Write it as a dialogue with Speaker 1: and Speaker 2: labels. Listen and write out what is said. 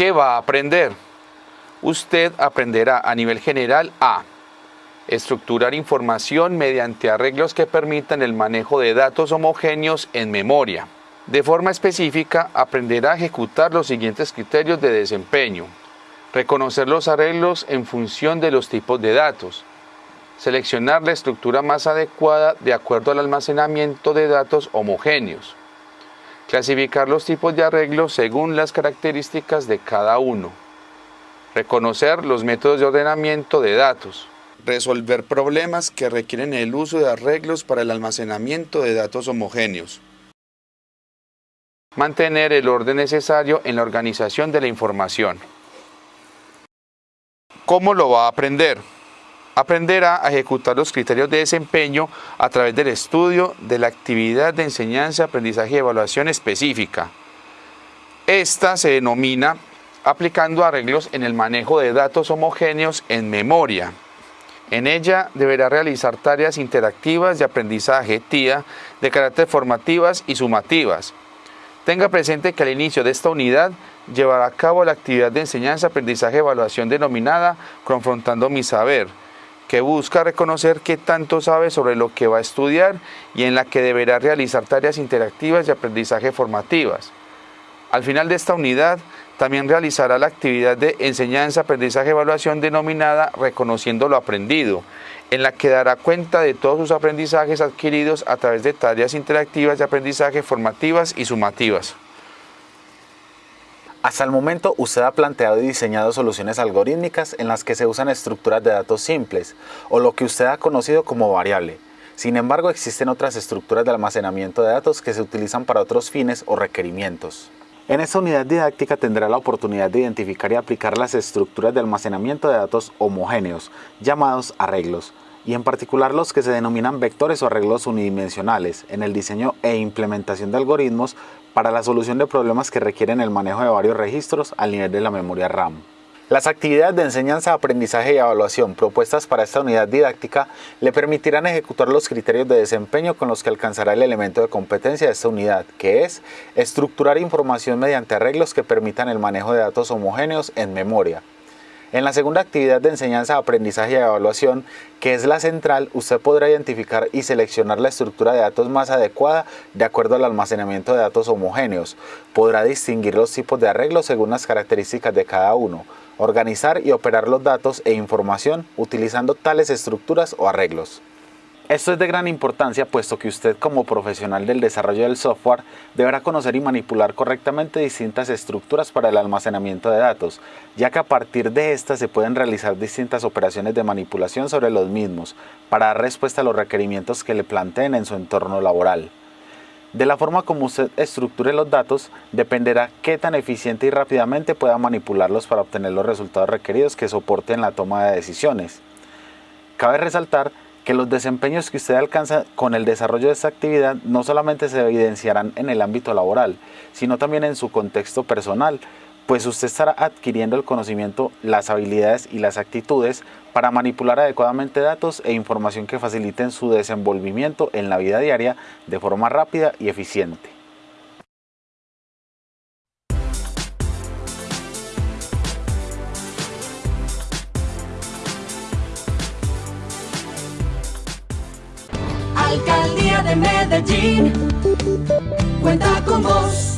Speaker 1: ¿Qué va a aprender? Usted aprenderá a nivel general a estructurar información mediante arreglos que permitan el manejo de datos homogéneos en memoria. De forma específica, aprenderá a ejecutar los siguientes criterios de desempeño. Reconocer los arreglos en función de los tipos de datos. Seleccionar la estructura más adecuada de acuerdo al almacenamiento de datos homogéneos. Clasificar los tipos de arreglos según las características de cada uno. Reconocer los métodos de ordenamiento de datos. Resolver problemas que requieren el uso de arreglos para el almacenamiento de datos homogéneos. Mantener el orden necesario en la organización de la información. ¿Cómo lo va a aprender? Aprenderá a ejecutar los criterios de desempeño a través del estudio de la actividad de enseñanza, aprendizaje y evaluación específica. Esta se denomina aplicando arreglos en el manejo de datos homogéneos en memoria. En ella deberá realizar tareas interactivas de aprendizaje TIA de carácter formativas y sumativas. Tenga presente que al inicio de esta unidad llevará a cabo la actividad de enseñanza, aprendizaje evaluación denominada Confrontando mi Saber, que busca reconocer qué tanto sabe sobre lo que va a estudiar y en la que deberá realizar tareas interactivas de aprendizaje formativas. Al final de esta unidad, también realizará la actividad de enseñanza, aprendizaje, evaluación denominada Reconociendo lo aprendido, en la que dará cuenta de todos sus aprendizajes adquiridos a través de tareas interactivas de aprendizaje formativas y sumativas.
Speaker 2: Hasta el momento usted ha planteado y diseñado soluciones algorítmicas en las que se usan estructuras de datos simples o lo que usted ha conocido como variable. Sin embargo, existen otras estructuras de almacenamiento de datos que se utilizan para otros fines o requerimientos. En esta unidad didáctica tendrá la oportunidad de identificar y aplicar las estructuras de almacenamiento de datos homogéneos, llamados arreglos, y en particular los que se denominan vectores o arreglos unidimensionales en el diseño e implementación de algoritmos para la solución de problemas que requieren el manejo de varios registros al nivel de la memoria RAM. Las actividades de enseñanza, aprendizaje y evaluación propuestas para esta unidad didáctica le permitirán ejecutar los criterios de desempeño con los que alcanzará el elemento de competencia de esta unidad, que es estructurar información mediante arreglos que permitan el manejo de datos homogéneos en memoria, en la segunda actividad de enseñanza, aprendizaje y evaluación, que es la central, usted podrá identificar y seleccionar la estructura de datos más adecuada de acuerdo al almacenamiento de datos homogéneos. Podrá distinguir los tipos de arreglos según las características de cada uno, organizar y operar los datos e información utilizando tales estructuras o arreglos. Esto es de gran importancia puesto que usted como profesional del desarrollo del software deberá conocer y manipular correctamente distintas estructuras para el almacenamiento de datos, ya que a partir de estas se pueden realizar distintas operaciones de manipulación sobre los mismos para dar respuesta a los requerimientos que le planteen en su entorno laboral. De la forma como usted estructure los datos dependerá qué tan eficiente y rápidamente pueda manipularlos para obtener los resultados requeridos que soporten la toma de decisiones. Cabe resaltar que los desempeños que usted alcanza con el desarrollo de esta actividad no solamente se evidenciarán en el ámbito laboral, sino también en su contexto personal, pues usted estará adquiriendo el conocimiento, las habilidades y las actitudes para manipular adecuadamente datos e información que faciliten su desenvolvimiento en la vida diaria de forma rápida y eficiente.
Speaker 3: Alcaldía de Medellín cuenta con vos.